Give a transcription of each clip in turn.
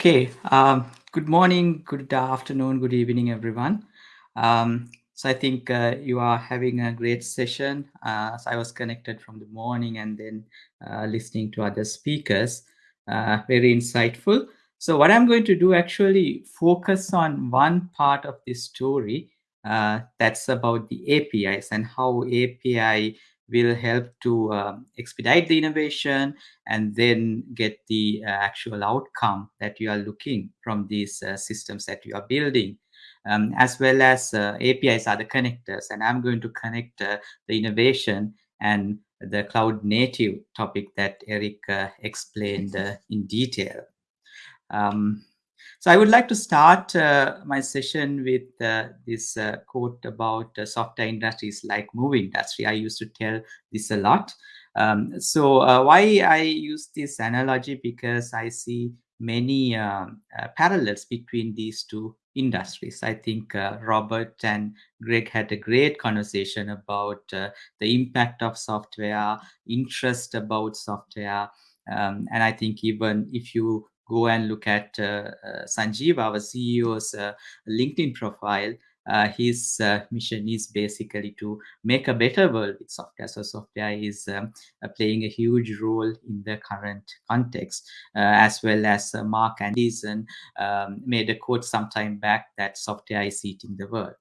Okay, um, good morning, good afternoon, good evening, everyone. Um, so I think uh, you are having a great session. Uh, so I was connected from the morning and then uh, listening to other speakers. Uh, very insightful. So what I'm going to do actually focus on one part of this story uh, that's about the APIs and how API will help to um, expedite the innovation and then get the uh, actual outcome that you are looking from these uh, systems that you are building. Um, as well as uh, APIs are the connectors. And I'm going to connect uh, the innovation and the cloud native topic that Eric uh, explained uh, in detail. Um, so I would like to start uh, my session with uh, this uh, quote about uh, software industries like movie industry. I used to tell this a lot. Um, so uh, why I use this analogy because I see many um, uh, parallels between these two industries. I think Robert and Greg had a great conversation about the impact of software, interest about software, um, and I think even if you go and look at uh, uh, Sanjeev, our CEO's uh, LinkedIn profile, his mission is basically to make a better world with software. So software is um, playing a huge role in the current context, as well as Marc Andreessen um, made a quote some time back that software is eating the world.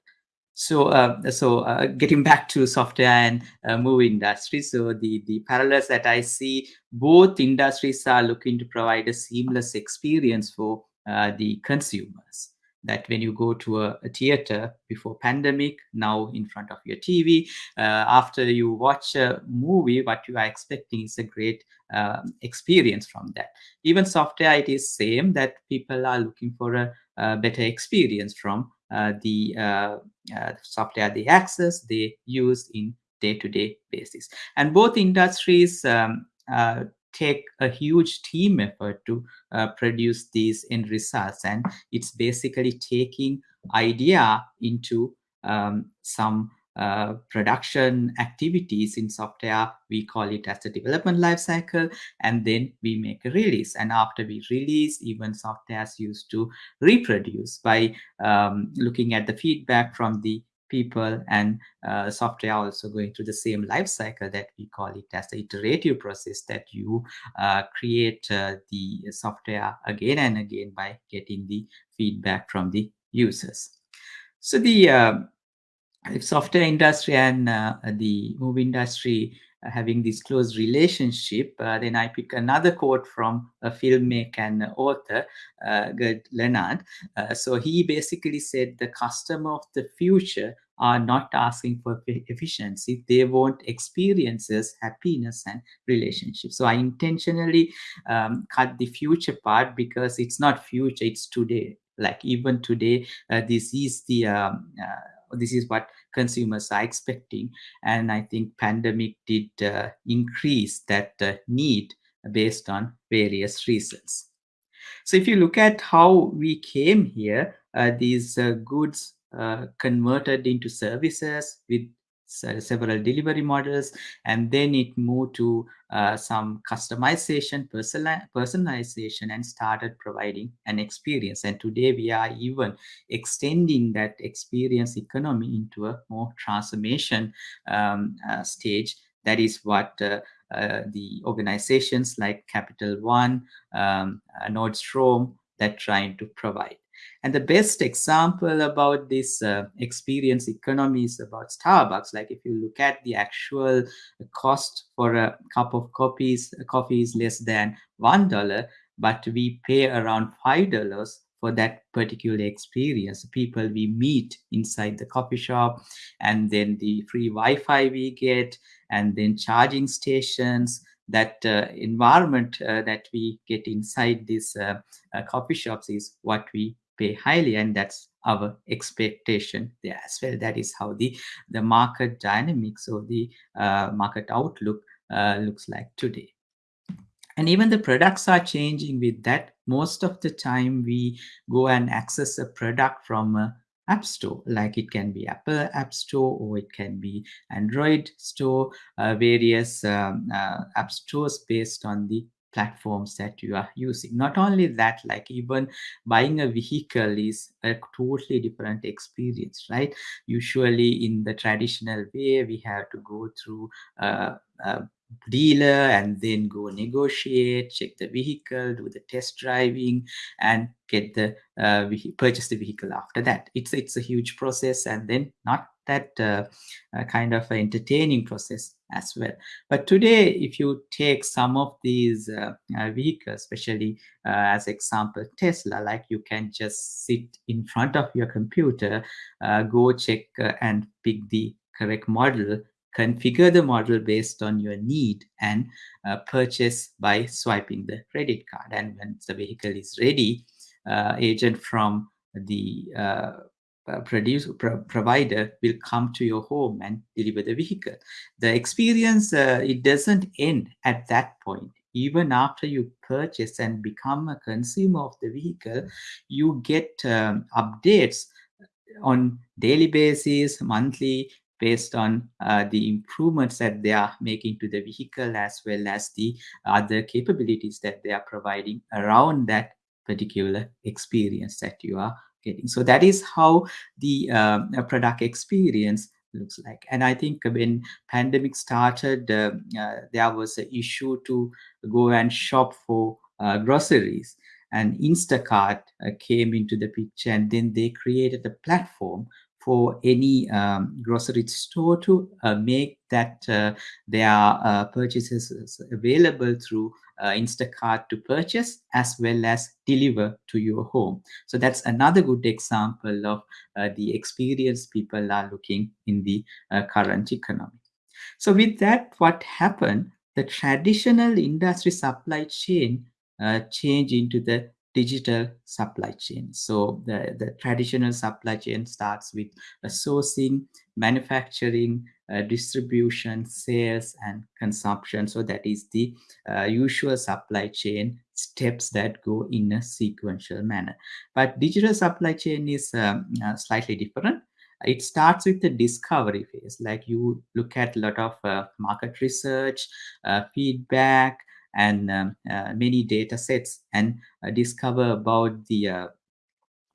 So, uh, so uh, getting back to software and uh, movie industry, so the the parallels that I see, both industries are looking to provide a seamless experience for uh, the consumers. That when you go to a, a, theater before pandemic, now in front of your TV, uh, after you watch a movie, what you are expecting is a great um, experience from that. Even software, it is same that people are looking for a, a better experience from the uh, uh, software they access, they use in day-to-day basis. And both industries um, take a huge team effort to uh, produce these end results and it's basically taking idea into um, some uh, production activities in software we call it as the development life cycle and then we make a release. And after we release even software is used to reproduce by um, looking at the feedback from the people and uh, software also going through the same life cycle that we call it as the iterative process that you uh, create uh, the software again and again by getting the feedback from the users. So the uh, if software industry and uh, the movie industry having this close relationship, uh, then I pick another quote from a filmmaker and author, uh, Gerd Leonhard. Uh, so he basically said the customer of the future are not asking for efficiency. They want experiences, happiness, and relationships. So I intentionally um, cut the future part because it's not future, it's today. Like even today, uh, this is the um, uh, this is what consumers are expecting. And i think pandemic did uh, increase that uh, need based on various reasons. So if you look at how we came here uh, these uh, goods uh, converted into services with several delivery models and then it moved to uh, some customization personalization and started providing an experience. And today we are even extending that experience economy into a more transformation um, uh, stage. That is what uh, uh the organizations like capital one um, uh, nordstrom that trying to provide and the best example about this uh, experience economy is about Starbucks. Like if you look at the actual cost for a cup of coffees, coffee is less than $1, but we pay around $5 for that particular experience. People we meet inside the coffee shop, and then the free Wi-Fi we get, and then charging stations. That uh, environment uh, that we get inside these uh, uh, coffee shops is what we pay highly and that's our expectation. There as well that is how the the market dynamics or the uh, market outlook uh, looks like today. And even the products are changing. With that most of the time we go and access a product from a app store like it can be apple app store or it can be android store uh, various um, uh, app stores based on the platforms that you are using. Not only that, like even buying a vehicle is a totally different experience, right? Usually in the traditional way, we have to go through uh, uh, dealer and then go negotiate, check the vehicle, do the test driving, and get the uh, purchase the vehicle after that. It's it's a huge process, and then not that uh, uh, kind of entertaining process as well. But today, if you take some of these uh, uh, vehicles, especially uh, as example Tesla, like you can just sit in front of your computer, go check and pick the correct model configure the model based on your need and uh, purchase by swiping the credit card. And when the vehicle is ready, uh, agent from the uh, uh produce, pro provider will come to your home and deliver the vehicle. The experience, uh, it doesn't end at that point. Even after you purchase and become a consumer of the vehicle, you get um, updates on daily basis, monthly, based on uh, the improvements that they are making to the vehicle as well as the other capabilities that they are providing around that particular experience that you are getting. So that is how the um, product experience looks like. And I think when pandemic started, uh, uh, there was an issue to go and shop for uh, groceries and Instacart uh, came into the picture and then they created a platform for any um, grocery store to uh, make that uh, their uh, purchases available through uh, Instacart to purchase as well as deliver to your home. So that's another good example of uh, the experience people are looking in the uh, current economy. So with that, what happened? The traditional industry supply chain changed into the digital supply chain. So the, the traditional supply chain starts with sourcing, manufacturing, uh, distribution, sales, and consumption. So that is the uh, usual supply chain steps that go in a sequential manner. But digital supply chain is um, uh, slightly different. It starts with the discovery phase, like you look at a lot of uh, market research, uh, feedback, and um, uh, many data sets and uh, discover about the uh,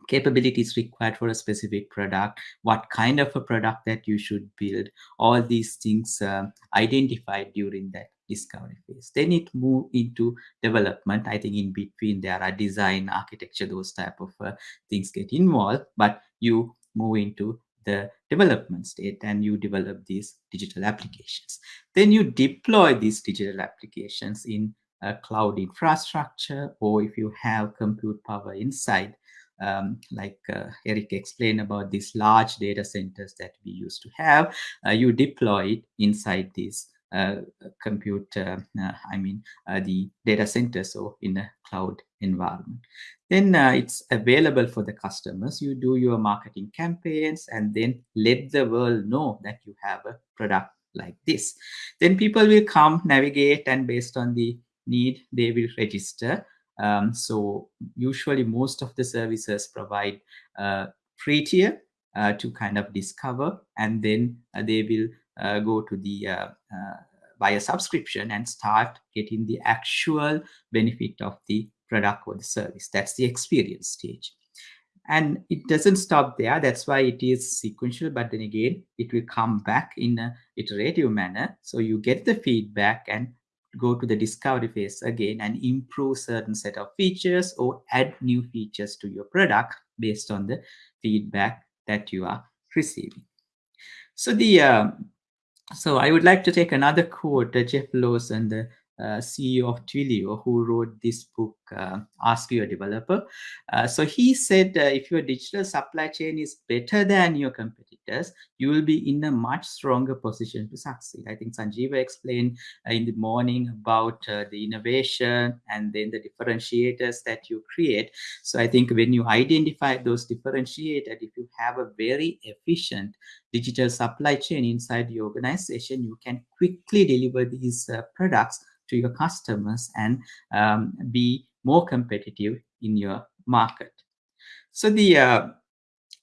capabilities required for a specific product, what kind of a product that you should build, all these things uh, identified during that discovery phase. Then it move into development. I think in between there are design, architecture, those type of uh, things get involved, but you move into the development state and you develop these digital applications. Then you deploy these digital applications in a cloud infrastructure or if you have compute power inside um, like uh, Eric explained about these large data centers that we used to have, uh, you deploy it inside these uh, compute, uh, uh, I mean, uh, the data center, so in a cloud environment. Then it's available for the customers. You do your marketing campaigns and then let the world know that you have a product like this. Then people will come, navigate, and based on the need, they will register. Um, so usually most of the services provide uh, free tier uh, to kind of discover and then uh, they will uh, go to the uh, uh, buy a subscription and start getting the actual benefit of the product or the service. That's the experience stage. And it doesn't stop there. That's why it is sequential. But then again, it will come back in a iterative manner. So you get the feedback and go to the discovery phase again and improve certain set of features or add new features to your product based on the feedback that you are receiving. So the uh, so I would like to take another quote, uh, Jeff Lawson, the uh, CEO of Twilio, who wrote this book, uh, Ask Your Developer. Uh, so he said, uh, if your digital supply chain is better than your competitors, you will be in a much stronger position to succeed. I think Sanjiva explained uh, in the morning about uh, the innovation and then the differentiators that you create. So I think when you identify those differentiators, if you have a very efficient digital supply chain inside the organization, you can quickly deliver these products to your customers and um, be more competitive in your market. So the uh,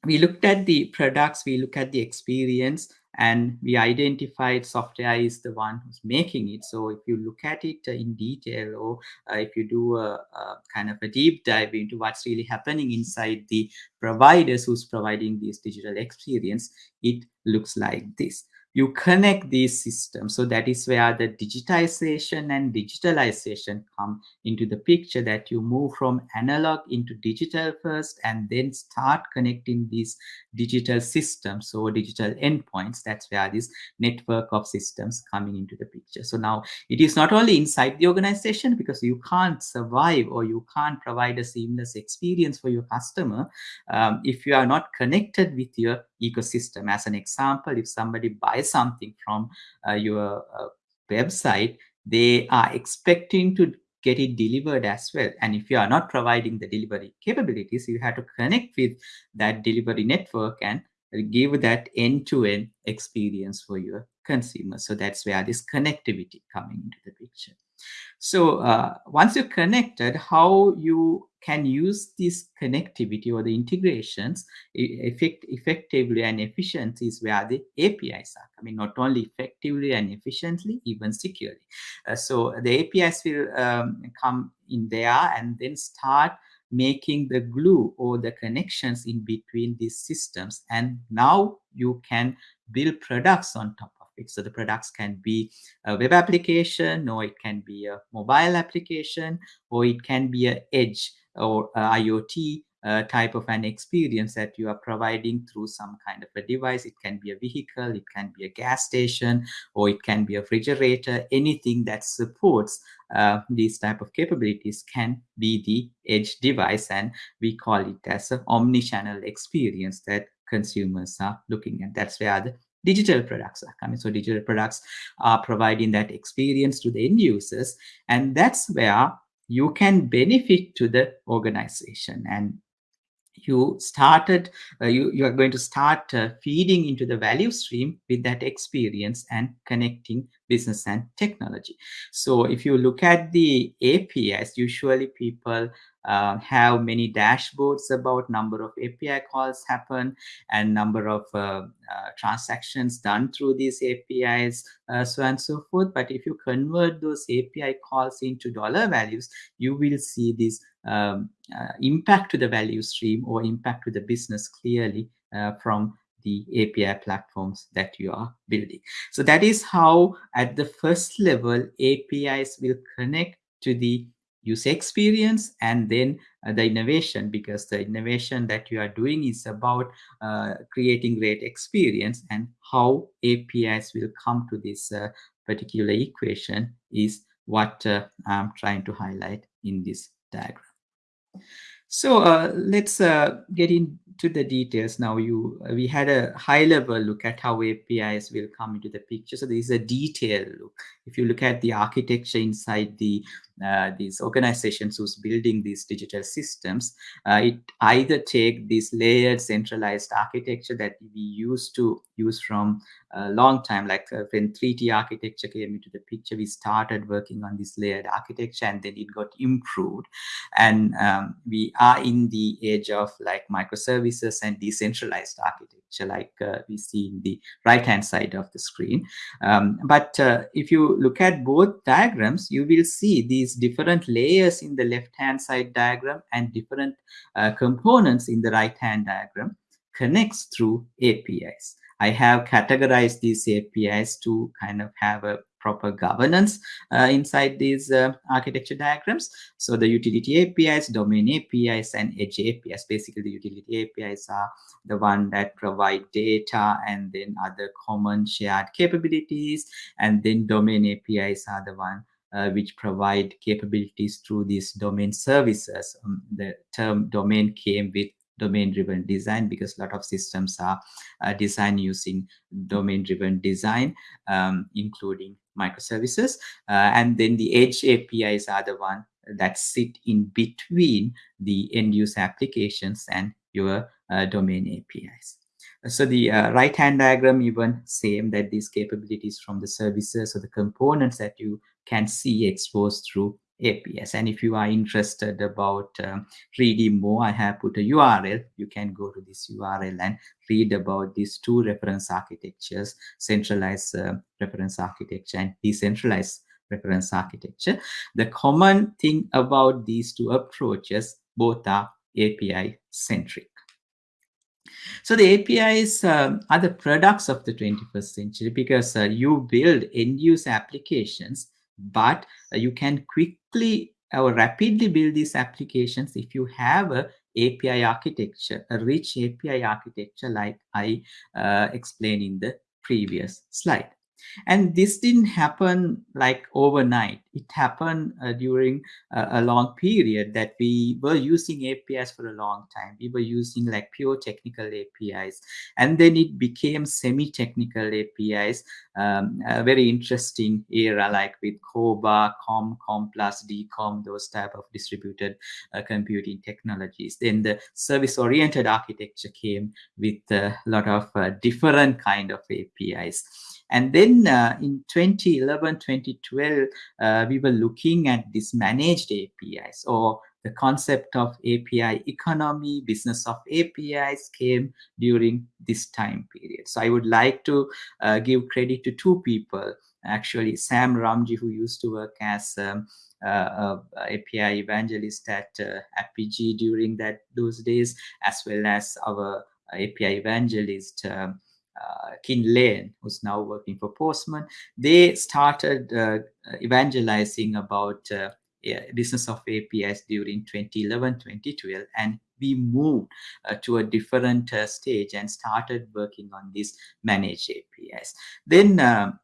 we looked at the products, we look at the experience, and we identified software is the one who's making it. So if you look at it in detail or uh, if you do a, a, kind of a deep dive into what's really happening inside the providers who's providing this digital experience, it looks like this you connect these systems. So that is where the digitization and digitalization come into the picture that you move from analog into digital first and then start connecting these digital systems or digital endpoints. That's where this network of systems coming into the picture. So now it is not only inside the organization because you can't survive or you can't provide a seamless experience for your customer um, if you are not connected with your ecosystem. As an example, if somebody buys something from uh, your uh, website, they are expecting to get it delivered as well. And if you are not providing the delivery capabilities, you have to connect with that delivery network and give that end-to-end -end experience for your consumers. So that's where this connectivity coming into the picture. So uh, once you're connected, how you can use this connectivity or the integrations effect, effectively and efficiently is where the APIs are. I mean, not only effectively and efficiently, even securely. Uh, so the APIs will um, come in there and then start making the glue or the connections in between these systems. And now you can build products on top of it. so the products can be a web application, or it can be a mobile application, or it can be an edge or IoT uh, type of an experience that you are providing through some kind of a device. It can be a vehicle, it can be a gas station, or it can be a refrigerator. Anything that supports uh, these type of capabilities can be the edge device, and we call it as an omni-channel experience that consumers are looking at. That's where the digital products are coming. So digital products are providing that experience to the end users. And that's where you can benefit to the organization. And you started, uh, you, you are going to start uh, feeding into the value stream with that experience and connecting business and technology. So if you look at the APIs, usually people uh, have many dashboards about number of API calls happen and number of uh, uh, transactions done through these APIs, uh, so on and so forth. But if you convert those API calls into dollar values, you will see this um, uh, impact to the value stream or impact to the business clearly uh, from the API platforms that you are building. So that is how at the first level, APIs will connect to the user experience and then uh, the innovation because the innovation that you are doing is about uh, creating great experience and how APIs will come to this uh, particular equation is what uh, I'm trying to highlight in this diagram. So uh, let's uh, get into the details now. You we had a high level look at how APIs will come into the picture. So this is a detailed look. If you look at the architecture inside the these organizations who's building these digital systems, uh, it either take this layered centralized architecture that we used to use from a long time, like uh, when 3T architecture came into the picture, we started working on this layered architecture and then it got improved. And um, we are in the age of like microservices and decentralized architecture, like uh, we see in the right-hand side of the screen. Um, but uh, if you look at both diagrams, you will see these different layers in the left-hand side diagram and different uh, components in the right-hand diagram connects through APIs. I have categorized these APIs to kind of have a proper governance uh, inside these uh, architecture diagrams. So the utility APIs, domain APIs, and edge APIs. Basically, the utility APIs are the one that provide data and then other common shared capabilities. And then domain APIs are the one uh, which provide capabilities through these domain services. Um, the term domain came with domain-driven design because a lot of systems are uh, designed using domain-driven design, um, including microservices. Uh, and then the edge APIs are the one that sit in between the end-user applications and your uh, domain APIs. So the uh, right-hand diagram even same that these capabilities from the services or the components that you can see exposed through APIs. And if you are interested about um, reading more, I have put a URL. You can go to this URL and read about these two reference architectures, centralized uh, reference architecture and decentralized reference architecture. The common thing about these two approaches, both are API centric. So the APIs um, are the products of the 21st century because uh, you build end-use applications, but uh, you can quickly or rapidly build these applications if you have a API architecture, a rich API architecture like I uh, explained in the previous slide. And this didn't happen like overnight. It happened uh, during uh, a long period that we were using APIs for a long time. We were using like pure technical APIs. And then it became semi-technical APIs, um, a very interesting era like with CORBA, COM, COM plus, DCOM, those type of distributed uh, computing technologies. Then the service-oriented architecture came with a lot of uh, different kind of APIs. And then uh, in 2011, 2012, uh, we were looking at this managed APIs or the concept of API economy, business of APIs came during this time period. So I would like to uh, give credit to two people, actually Sam Ramji, who used to work as um, uh, API evangelist at uh, Apigee during that those days, as well as our API evangelist um, uh, Kin Lane, who's now working for Postman, they started uh, evangelizing about uh, business of APIs during 2011, 2012, and we moved uh, to a different uh, stage and started working on these managed APIs. Then um,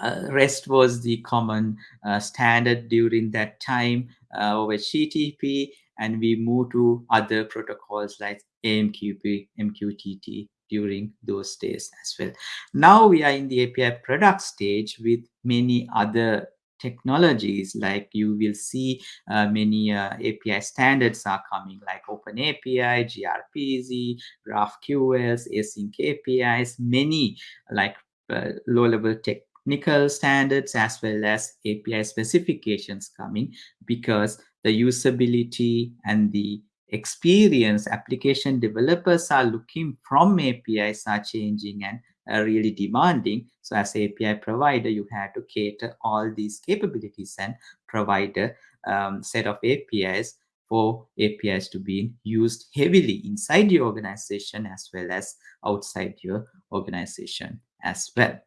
uh, REST was the common uh, standard during that time uh, over HTTP, and we moved to other protocols like AMQP, MQTT, during those days as well. Now we are in the API product stage with many other technologies like you will see uh, many uh, API standards are coming like OpenAPI, gRPC, GraphQL, async APIs, many like uh, low-level technical standards as well as API specifications coming because the usability and the experience application developers are looking from APIs are changing and are really demanding. So as API provider, you have to cater all these capabilities and provide a um, set of APIs for APIs to be used heavily inside your organization as well as outside your organization as well.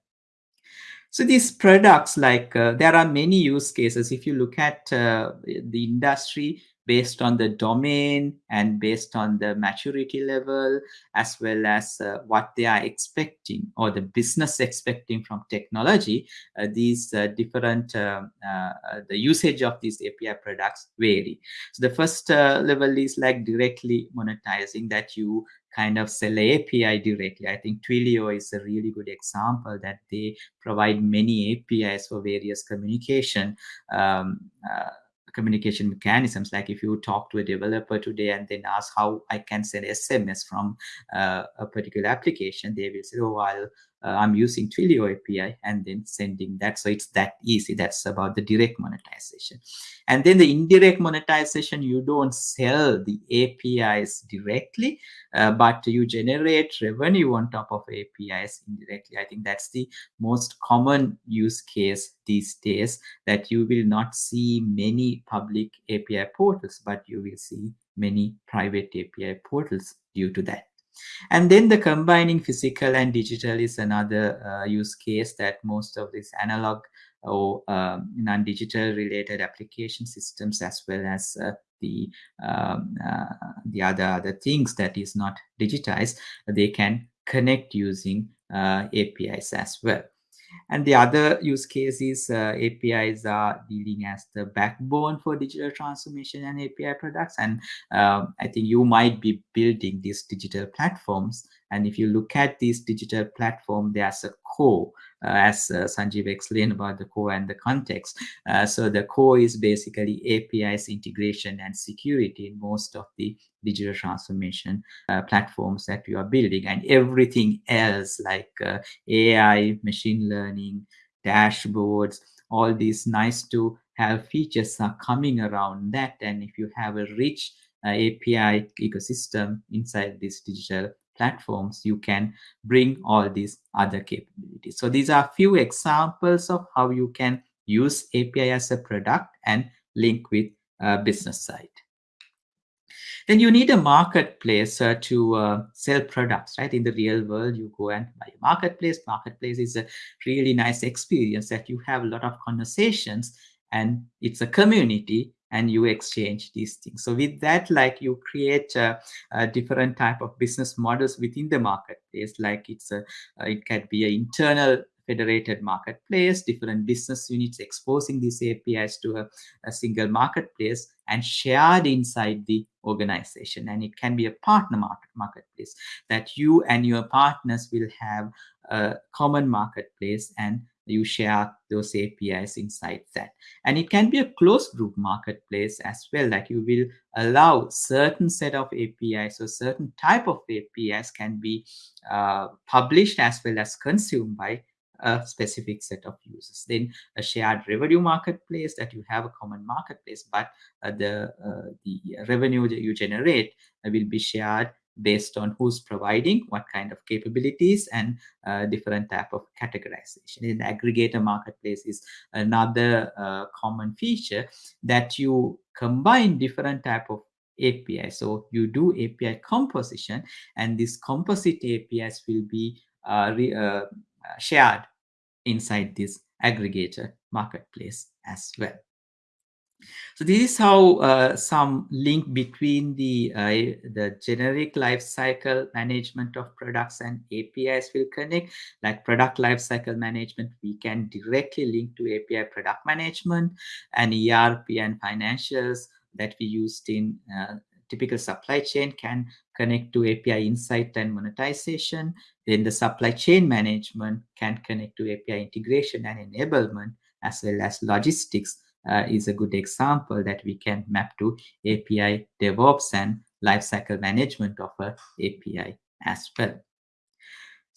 So these products, like uh, there are many use cases. If you look at uh, the industry, based on the domain and based on the maturity level as well as uh, what they are expecting or the business expecting from technology uh, these uh, different um, uh, uh, the usage of these api products vary so the first uh, level is like directly monetizing that you kind of sell API directly. I think Twilio is a really good example that they provide many APIs for various communication um, uh, communication mechanisms. Like if you talk to a developer today and then ask how I can send SMS from uh, a particular application, they will say, oh, I'll I'm using Twilio API and then sending that. So it's that easy. That's about the direct monetization. And then the indirect monetization, you don't sell the APIs directly, uh, but you generate revenue on top of APIs indirectly. I think that's the most common use case these days that you will not see many public API portals, but you will see many private API portals due to that. And then the combining physical and digital is another uh, use case that most of these analog or um, non-digital related application systems as well as uh, the um, uh, the other other things that is not digitized they can connect using uh, APIs as well. And the other use case is uh, APIs are dealing as the backbone for digital transformation and API products. And um, I think you might be building these digital platforms. And if you look at this digital platform, there's a core uh, as uh, Sanjeev explained about the core and the context. Uh, so the core is basically APIs integration and security in most of the digital transformation uh, platforms that you are building and everything else like uh, AI, machine learning, dashboards, all these nice to have features are coming around that and if you have a rich uh, API ecosystem inside these digital platforms, you can bring all these other capabilities. So these are a few examples of how you can use API as a product and link with uh, business side. Then you need a marketplace uh, to uh, sell products, right? In the real world, you go and buy a marketplace. Marketplace is a really nice experience that you have a lot of conversations and it's a community and you exchange these things. So with that, like you create a, a different type of business models within the marketplace, like it's a, uh, it can be an internal federated marketplace, different business units exposing these APIs to a, a, single marketplace and shared inside the organization. And it can be a partner market marketplace that you and your partners will have a common marketplace and you share those APIs inside that. And it can be a closed group marketplace as well, like you will allow certain set of APIs or certain type of APIs can be uh, published as well as consumed by a specific set of users. Then a shared revenue marketplace that you have a common marketplace, but uh, the, uh, the revenue that you generate will be shared based on who's providing what kind of capabilities and uh, different type of categorization. In aggregator marketplace is another uh, common feature that you combine different type of API. So you do API composition and these composite APIs will be uh, re, uh, shared inside this aggregator marketplace as well. So this is how uh, some link between the uh, the generic lifecycle management of products and APIs will connect. Like product lifecycle management, we can directly link to API product management and ERP and financials that we used in uh, typical supply chain can connect to API insight and monetization. Then the supply chain management can connect to API integration and enablement as well as logistics is a good example that we can map to API DevOps and lifecycle management of a API as well.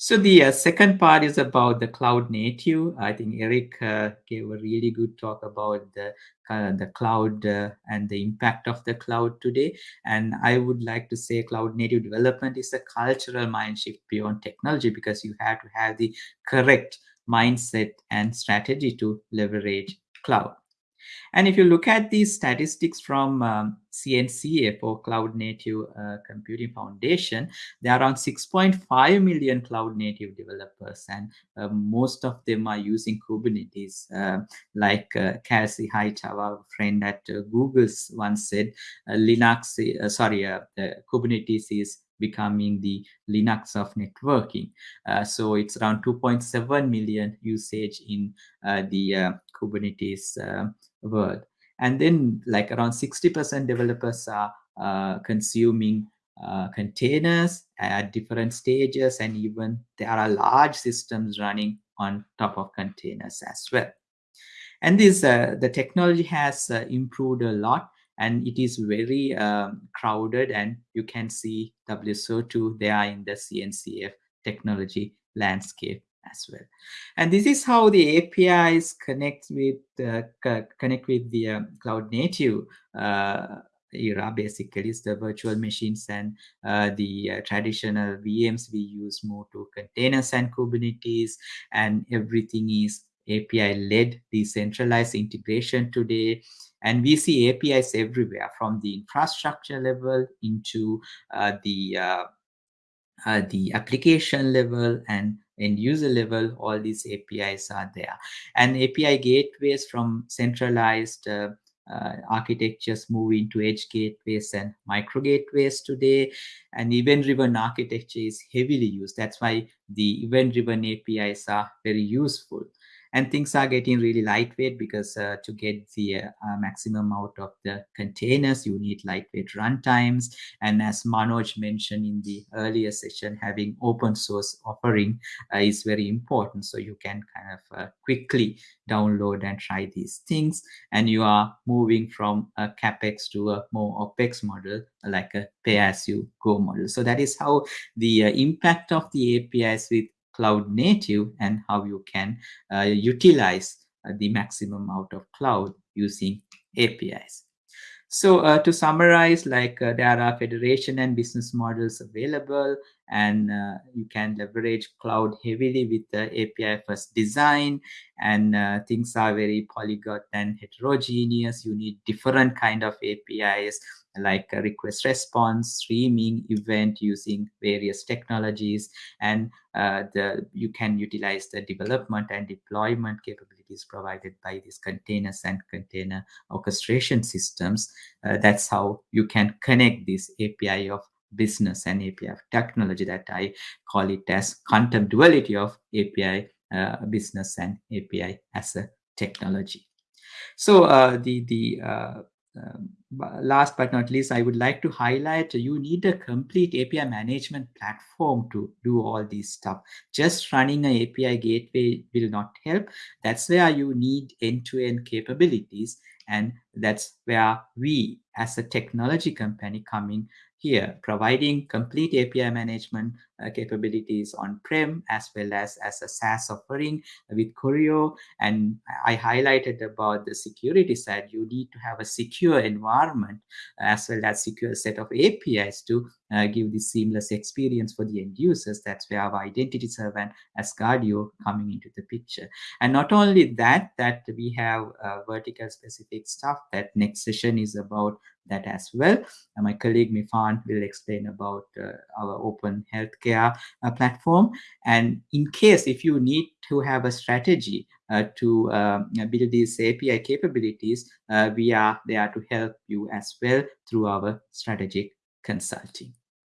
So the uh, second part is about the cloud native. I think Eric uh, gave a really good talk about the uh, the cloud uh, and the impact of the cloud today. And I would like to say cloud native development is a cultural mind shift beyond technology because you have to have the correct mindset and strategy to leverage cloud. And if you look at these statistics from um, CNCF or Cloud Native uh, Computing Foundation, there are around 6.5 million cloud native developers, and uh, most of them are using Kubernetes. Uh, like uh, Kelsey Hightower, our friend at uh, Google's once said, uh, Linux, uh, sorry, Kubernetes is becoming the Linux of networking. So it's around 2.7 million usage in the Kubernetes world. And then like around 60% developers are uh, consuming uh, containers at different stages and even there are large systems running on top of containers as well. And this uh, the technology has uh, improved a lot and it is very um, crowded and you can see WSO2 there in the CNCF technology landscape as well. And this is how the APIs connect with uh, connect with the uh, cloud native uh, era basically is the virtual machines and uh, the uh, traditional VMs we use more to containers and Kubernetes and everything is API led decentralized integration today and we see APIs everywhere from the infrastructure level into uh, the the application level and end user level, all these APIs are there. And API gateways from centralized uh, uh, architectures move into edge gateways and micro gateways today. And event-driven architecture is heavily used. That's why the event-driven APIs are very useful and things are getting really lightweight because uh, to get the uh, maximum out of the containers you need lightweight runtimes and as manoj mentioned in the earlier session having open source offering uh, is very important. So you can kind of uh, quickly download and try these things. And you are moving from a capex to a more opex model like a pay as you go model. So that is how the uh, impact of the apis with cloud native and how you can uh, utilize uh, the maximum out of cloud using APIs. So uh, to summarize, like uh, there are federation and business models available, and uh, you can leverage cloud heavily with the API first design, and uh, things are very polyglot and heterogeneous. You need different kind of APIs like request response, streaming, event using various technologies, and uh, the you can utilize the development and deployment capabilities provided by these containers and container orchestration systems. Uh, that's how you can connect this API of business and API technology that I call it as quantum duality of API uh, business and API as a technology. So uh, the the uh, um, last but not least, I would like to highlight you need a complete API management platform to do all these stuff. Just running an API gateway will not help. That's where you need end-to-end capabilities. And that's where we as a technology company coming here, providing complete API management uh, capabilities on-prem as well as as a SaaS offering with Choreo. And I highlighted about the security side. You need to have a secure environment as well as secure set of APIs to uh, give this seamless experience for the end users. That's where our identity server and Asgardeo coming into the picture. And not only that, that we have uh, vertical specific stuff that next session is about that as well. And my colleague Mifan will explain about uh, our open healthcare uh, platform. And in case if you need to have a strategy uh, to um, build these API capabilities, uh, we are there to help you as well through our strategic consulting.